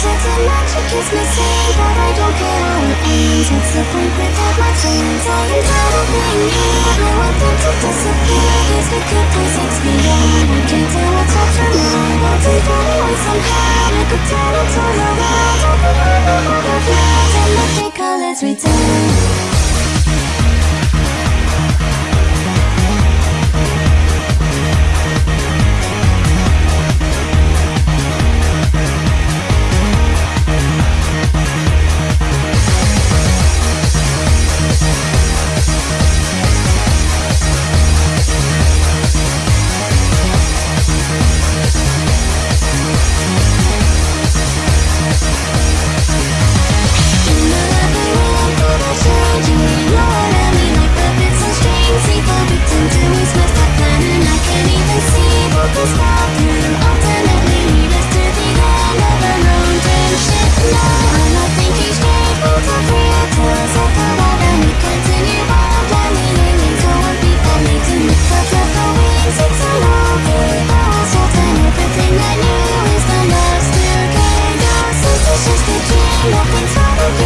certain magic is missing But I don't care how it ends What's the point without my friends I am tired of being here I want them to disappear Here's the good place, it's beyond I can't tell what's up mine But deep away somehow I could turn it all around Open up the And return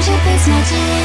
magic